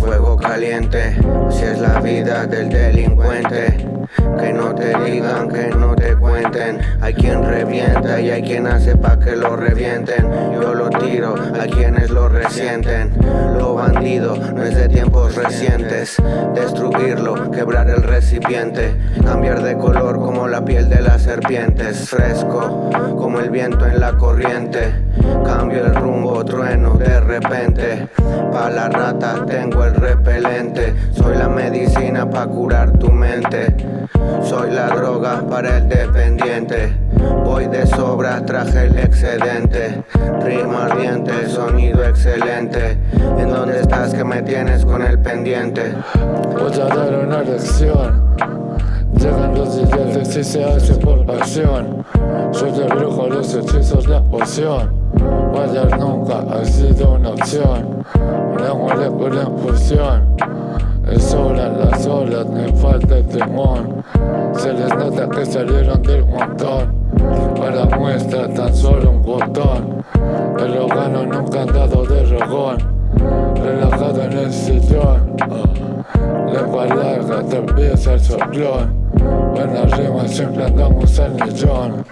fuego caliente. Si es la vida del delincuente. Que no te digan, que no te cuenten. Hay quien revienta y hay quien hace pa' que lo revienten. Yo lo tiro a quienes lo resienten. Lo bandido no es de tiempos recientes. Destruir quebrar el recipiente. Cambiar de color como la piel de las serpientes. Fresco como el viento en la corriente. Cambio el rumbo, trueno de repente. Pa' la rata tengo el repelente. Soy la medicina pa' curar tu mente. Soy la droga para el dependiente. Voy de sobra, traje el excedente. Rima ardiente, sonido excelente. ¿En dónde estás que me tienes con el pendiente? Voy a dar una lección. Llegan los ideales y se hace por pasión. Soy el brujo, los hechizos, la poción. Fallar nunca ha sido una opción. Una molécula en fusión. Es hora las olas, me falta el timón. Se les nota que salieron del montón. Para muestra tan solo un botón. El órgano nunca han dado de rogón. décision ah. Le valeur de vie, c'est ce bleu Mélanger ma simple dans mon jaune